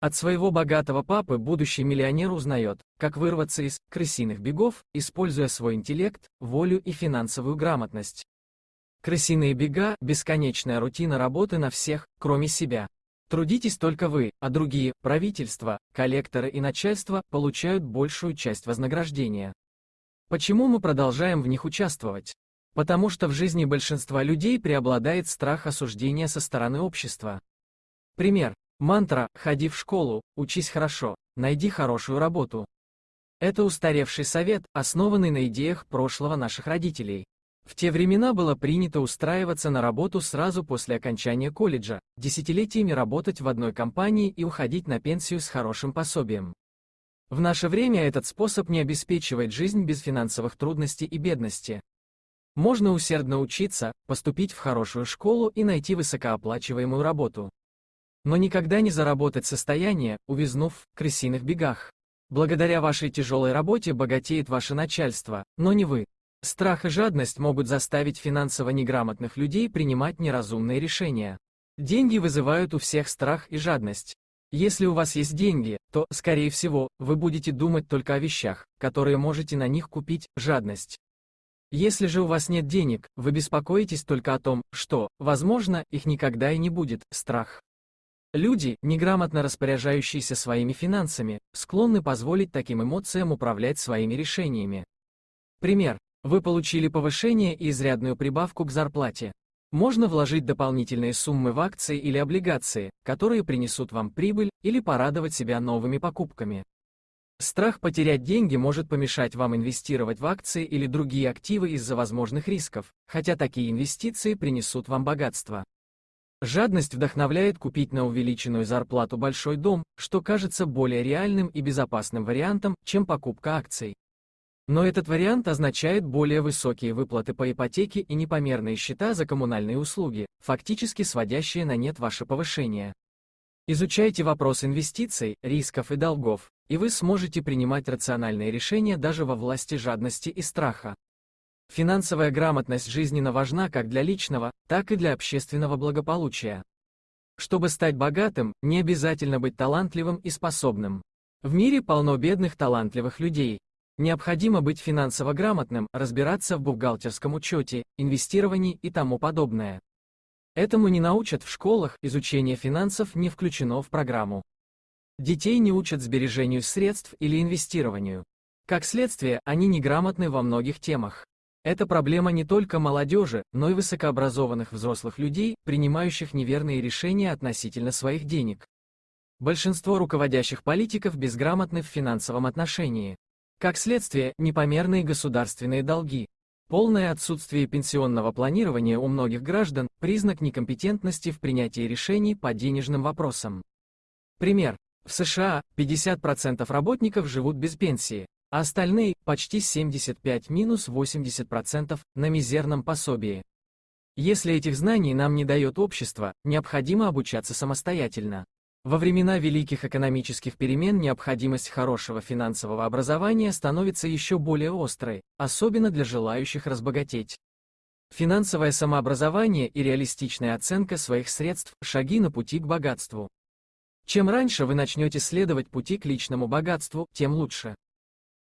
От своего богатого папы будущий миллионер узнает, как вырваться из крысиных бегов, используя свой интеллект, волю и финансовую грамотность. Крысиные бега – бесконечная рутина работы на всех, кроме себя. Трудитесь только вы, а другие, правительство, коллекторы и начальство, получают большую часть вознаграждения. Почему мы продолжаем в них участвовать? Потому что в жизни большинства людей преобладает страх осуждения со стороны общества. Пример. Мантра «Ходи в школу, учись хорошо, найди хорошую работу». Это устаревший совет, основанный на идеях прошлого наших родителей. В те времена было принято устраиваться на работу сразу после окончания колледжа, десятилетиями работать в одной компании и уходить на пенсию с хорошим пособием. В наше время этот способ не обеспечивает жизнь без финансовых трудностей и бедности. Можно усердно учиться, поступить в хорошую школу и найти высокооплачиваемую работу но никогда не заработать состояние, увязнув в крысиных бегах. Благодаря вашей тяжелой работе богатеет ваше начальство, но не вы. Страх и жадность могут заставить финансово неграмотных людей принимать неразумные решения. Деньги вызывают у всех страх и жадность. Если у вас есть деньги, то, скорее всего, вы будете думать только о вещах, которые можете на них купить, жадность. Если же у вас нет денег, вы беспокоитесь только о том, что, возможно, их никогда и не будет, страх. Люди, неграмотно распоряжающиеся своими финансами, склонны позволить таким эмоциям управлять своими решениями. Пример. Вы получили повышение и изрядную прибавку к зарплате. Можно вложить дополнительные суммы в акции или облигации, которые принесут вам прибыль, или порадовать себя новыми покупками. Страх потерять деньги может помешать вам инвестировать в акции или другие активы из-за возможных рисков, хотя такие инвестиции принесут вам богатство. Жадность вдохновляет купить на увеличенную зарплату большой дом, что кажется более реальным и безопасным вариантом, чем покупка акций. Но этот вариант означает более высокие выплаты по ипотеке и непомерные счета за коммунальные услуги, фактически сводящие на нет ваше повышение. Изучайте вопрос инвестиций, рисков и долгов, и вы сможете принимать рациональные решения даже во власти жадности и страха. Финансовая грамотность жизненно важна как для личного, так и для общественного благополучия. Чтобы стать богатым, не обязательно быть талантливым и способным. В мире полно бедных талантливых людей. Необходимо быть финансово грамотным, разбираться в бухгалтерском учете, инвестировании и тому подобное. Этому не научат в школах, изучение финансов не включено в программу. Детей не учат сбережению средств или инвестированию. Как следствие, они неграмотны во многих темах. Это проблема не только молодежи, но и высокообразованных взрослых людей, принимающих неверные решения относительно своих денег. Большинство руководящих политиков безграмотны в финансовом отношении. Как следствие, непомерные государственные долги. Полное отсутствие пенсионного планирования у многих граждан – признак некомпетентности в принятии решений по денежным вопросам. Пример. В США 50% работников живут без пенсии, а остальные, почти 75-80%, на мизерном пособии. Если этих знаний нам не дает общество, необходимо обучаться самостоятельно. Во времена великих экономических перемен необходимость хорошего финансового образования становится еще более острой, особенно для желающих разбогатеть. Финансовое самообразование и реалистичная оценка своих средств – шаги на пути к богатству. Чем раньше вы начнете следовать пути к личному богатству, тем лучше.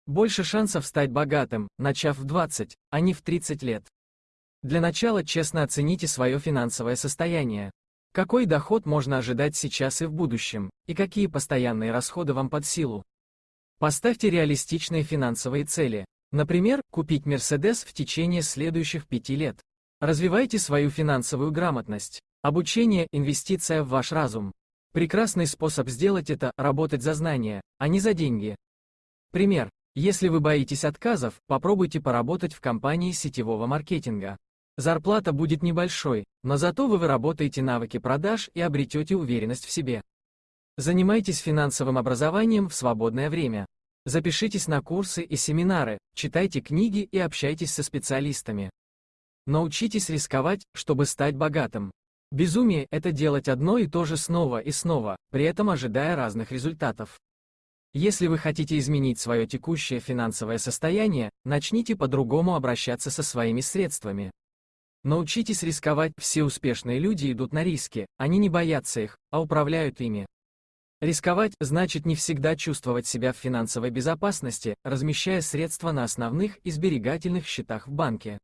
Больше шансов стать богатым, начав в 20, а не в 30 лет. Для начала честно оцените свое финансовое состояние. Какой доход можно ожидать сейчас и в будущем, и какие постоянные расходы вам под силу. Поставьте реалистичные финансовые цели. Например, купить Mercedes в течение следующих пяти лет. Развивайте свою финансовую грамотность. Обучение – инвестиция в ваш разум. Прекрасный способ сделать это – работать за знания, а не за деньги. Пример. Если вы боитесь отказов, попробуйте поработать в компании сетевого маркетинга. Зарплата будет небольшой, но зато вы выработаете навыки продаж и обретете уверенность в себе. Занимайтесь финансовым образованием в свободное время. Запишитесь на курсы и семинары, читайте книги и общайтесь со специалистами. Научитесь рисковать, чтобы стать богатым. Безумие – это делать одно и то же снова и снова, при этом ожидая разных результатов. Если вы хотите изменить свое текущее финансовое состояние, начните по-другому обращаться со своими средствами. Научитесь рисковать, все успешные люди идут на риски, они не боятся их, а управляют ими. Рисковать значит не всегда чувствовать себя в финансовой безопасности, размещая средства на основных и сберегательных счетах в банке.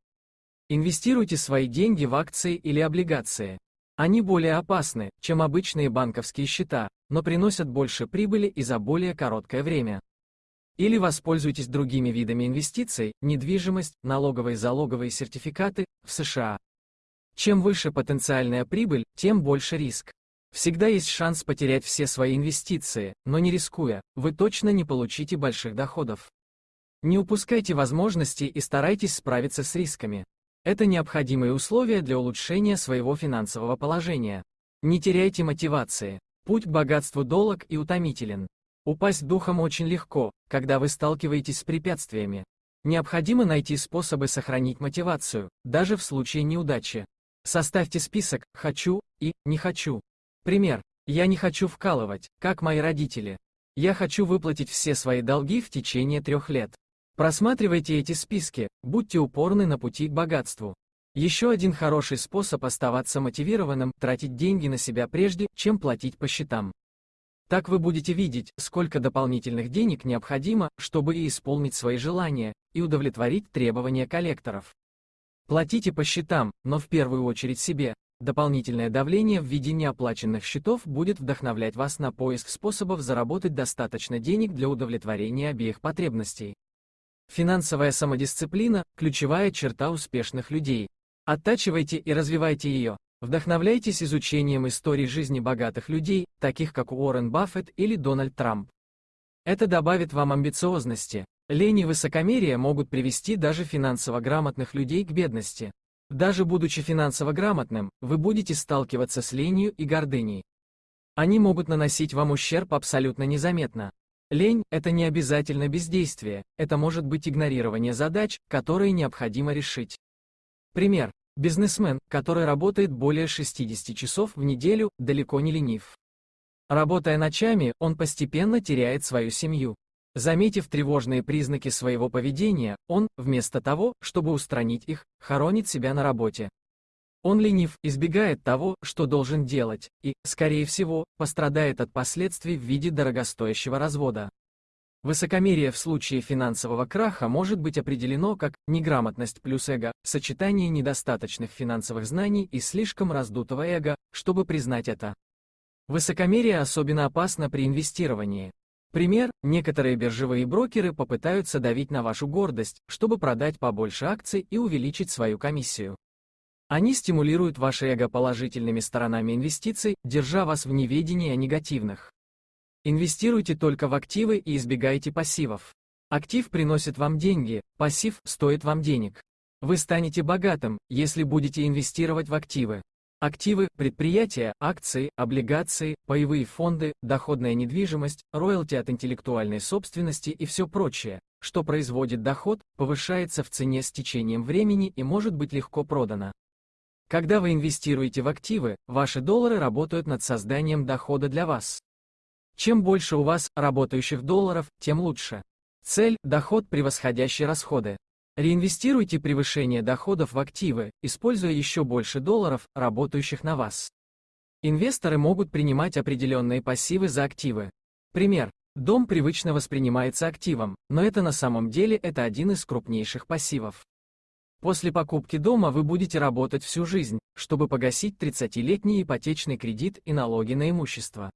Инвестируйте свои деньги в акции или облигации. Они более опасны, чем обычные банковские счета, но приносят больше прибыли и за более короткое время. Или воспользуйтесь другими видами инвестиций, недвижимость, налоговые залоговые сертификаты, в США. Чем выше потенциальная прибыль, тем больше риск. Всегда есть шанс потерять все свои инвестиции, но не рискуя, вы точно не получите больших доходов. Не упускайте возможности и старайтесь справиться с рисками. Это необходимые условия для улучшения своего финансового положения. Не теряйте мотивации. Путь к богатству долг и утомителен. Упасть духом очень легко, когда вы сталкиваетесь с препятствиями. Необходимо найти способы сохранить мотивацию, даже в случае неудачи. Составьте список «хочу» и «не хочу». Пример. Я не хочу вкалывать, как мои родители. Я хочу выплатить все свои долги в течение трех лет. Просматривайте эти списки, будьте упорны на пути к богатству. Еще один хороший способ оставаться мотивированным – тратить деньги на себя прежде, чем платить по счетам. Так вы будете видеть, сколько дополнительных денег необходимо, чтобы и исполнить свои желания, и удовлетворить требования коллекторов. Платите по счетам, но в первую очередь себе. Дополнительное давление в виде неоплаченных счетов будет вдохновлять вас на поиск способов заработать достаточно денег для удовлетворения обеих потребностей. Финансовая самодисциплина – ключевая черта успешных людей. Оттачивайте и развивайте ее. Вдохновляйтесь изучением историй жизни богатых людей, таких как Уоррен Баффет или Дональд Трамп. Это добавит вам амбициозности. Лень и высокомерие могут привести даже финансово грамотных людей к бедности. Даже будучи финансово грамотным, вы будете сталкиваться с ленью и гордыней. Они могут наносить вам ущерб абсолютно незаметно. Лень – это не обязательно бездействие, это может быть игнорирование задач, которые необходимо решить. Пример. Бизнесмен, который работает более 60 часов в неделю, далеко не ленив. Работая ночами, он постепенно теряет свою семью. Заметив тревожные признаки своего поведения, он, вместо того, чтобы устранить их, хоронит себя на работе. Он ленив, избегает того, что должен делать, и, скорее всего, пострадает от последствий в виде дорогостоящего развода. Высокомерие в случае финансового краха может быть определено как неграмотность плюс эго, сочетание недостаточных финансовых знаний и слишком раздутого эго, чтобы признать это. Высокомерие особенно опасно при инвестировании. Пример, некоторые биржевые брокеры попытаются давить на вашу гордость, чтобы продать побольше акций и увеличить свою комиссию. Они стимулируют ваше эго положительными сторонами инвестиций, держа вас в неведении о негативных. Инвестируйте только в активы и избегайте пассивов. Актив приносит вам деньги, пассив стоит вам денег. Вы станете богатым, если будете инвестировать в активы. Активы, предприятия, акции, облигации, паевые фонды, доходная недвижимость, роялти от интеллектуальной собственности и все прочее, что производит доход, повышается в цене с течением времени и может быть легко продано. Когда вы инвестируете в активы, ваши доллары работают над созданием дохода для вас. Чем больше у вас работающих долларов, тем лучше. Цель – доход, превосходящий расходы. Реинвестируйте превышение доходов в активы, используя еще больше долларов, работающих на вас. Инвесторы могут принимать определенные пассивы за активы. Пример. Дом привычно воспринимается активом, но это на самом деле это один из крупнейших пассивов. После покупки дома вы будете работать всю жизнь, чтобы погасить 30-летний ипотечный кредит и налоги на имущество.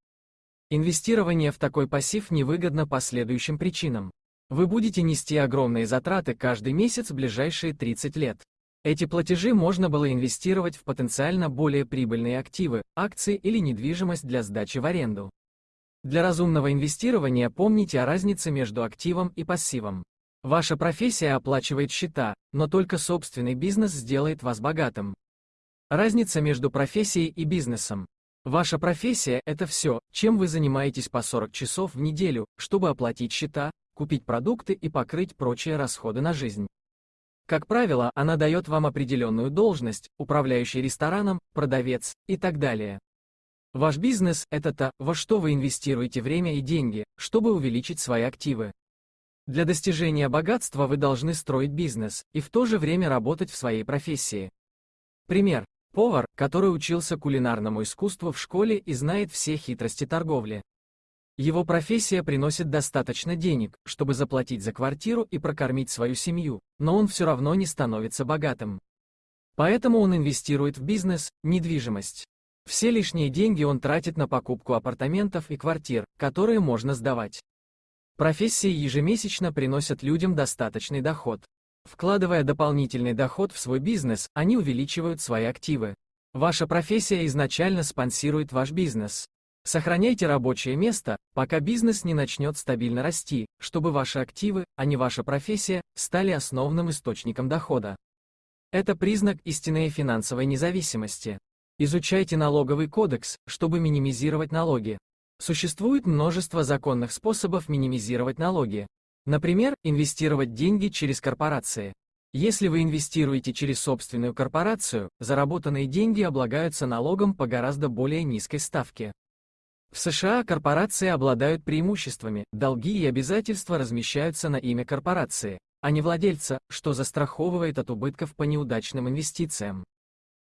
Инвестирование в такой пассив невыгодно по следующим причинам. Вы будете нести огромные затраты каждый месяц в ближайшие 30 лет. Эти платежи можно было инвестировать в потенциально более прибыльные активы, акции или недвижимость для сдачи в аренду. Для разумного инвестирования помните о разнице между активом и пассивом. Ваша профессия оплачивает счета, но только собственный бизнес сделает вас богатым. Разница между профессией и бизнесом. Ваша профессия – это все, чем вы занимаетесь по 40 часов в неделю, чтобы оплатить счета, купить продукты и покрыть прочие расходы на жизнь. Как правило, она дает вам определенную должность, управляющий рестораном, продавец и так далее. Ваш бизнес – это то, во что вы инвестируете время и деньги, чтобы увеличить свои активы. Для достижения богатства вы должны строить бизнес и в то же время работать в своей профессии. Пример. Повар, который учился кулинарному искусству в школе и знает все хитрости торговли. Его профессия приносит достаточно денег, чтобы заплатить за квартиру и прокормить свою семью, но он все равно не становится богатым. Поэтому он инвестирует в бизнес, недвижимость. Все лишние деньги он тратит на покупку апартаментов и квартир, которые можно сдавать. Профессии ежемесячно приносят людям достаточный доход. Вкладывая дополнительный доход в свой бизнес, они увеличивают свои активы. Ваша профессия изначально спонсирует ваш бизнес. Сохраняйте рабочее место, пока бизнес не начнет стабильно расти, чтобы ваши активы, а не ваша профессия, стали основным источником дохода. Это признак истинной финансовой независимости. Изучайте налоговый кодекс, чтобы минимизировать налоги. Существует множество законных способов минимизировать налоги. Например, инвестировать деньги через корпорации. Если вы инвестируете через собственную корпорацию, заработанные деньги облагаются налогом по гораздо более низкой ставке. В США корпорации обладают преимуществами, долги и обязательства размещаются на имя корпорации, а не владельца, что застраховывает от убытков по неудачным инвестициям.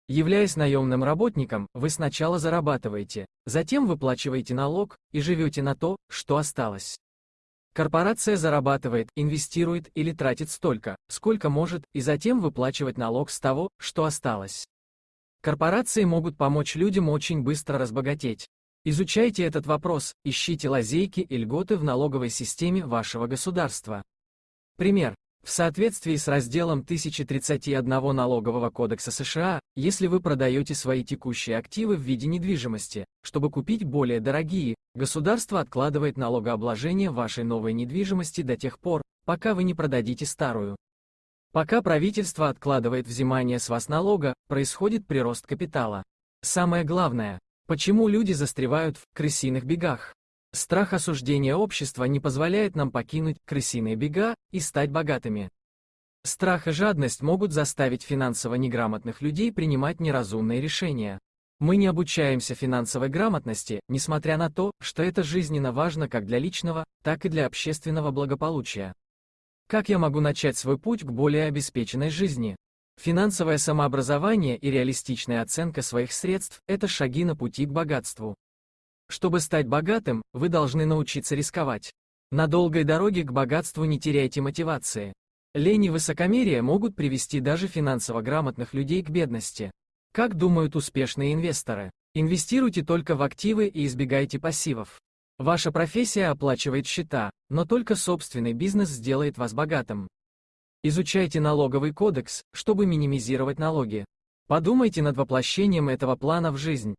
Являясь наемным работником, вы сначала зарабатываете, затем выплачиваете налог и живете на то, что осталось. Корпорация зарабатывает, инвестирует или тратит столько, сколько может, и затем выплачивать налог с того, что осталось. Корпорации могут помочь людям очень быстро разбогатеть, Изучайте этот вопрос, ищите лазейки и льготы в налоговой системе вашего государства. Пример. В соответствии с разделом 1031 Налогового кодекса США, если вы продаете свои текущие активы в виде недвижимости, чтобы купить более дорогие, государство откладывает налогообложение вашей новой недвижимости до тех пор, пока вы не продадите старую. Пока правительство откладывает взимание с вас налога, происходит прирост капитала. Самое главное, Почему люди застревают в крысиных бегах? Страх осуждения общества не позволяет нам покинуть крысиные бега и стать богатыми. Страх и жадность могут заставить финансово неграмотных людей принимать неразумные решения. Мы не обучаемся финансовой грамотности, несмотря на то, что это жизненно важно как для личного, так и для общественного благополучия. Как я могу начать свой путь к более обеспеченной жизни? Финансовое самообразование и реалистичная оценка своих средств – это шаги на пути к богатству. Чтобы стать богатым, вы должны научиться рисковать. На долгой дороге к богатству не теряйте мотивации. Лень и высокомерие могут привести даже финансово грамотных людей к бедности. Как думают успешные инвесторы? Инвестируйте только в активы и избегайте пассивов. Ваша профессия оплачивает счета, но только собственный бизнес сделает вас богатым. Изучайте налоговый кодекс, чтобы минимизировать налоги. Подумайте над воплощением этого плана в жизнь.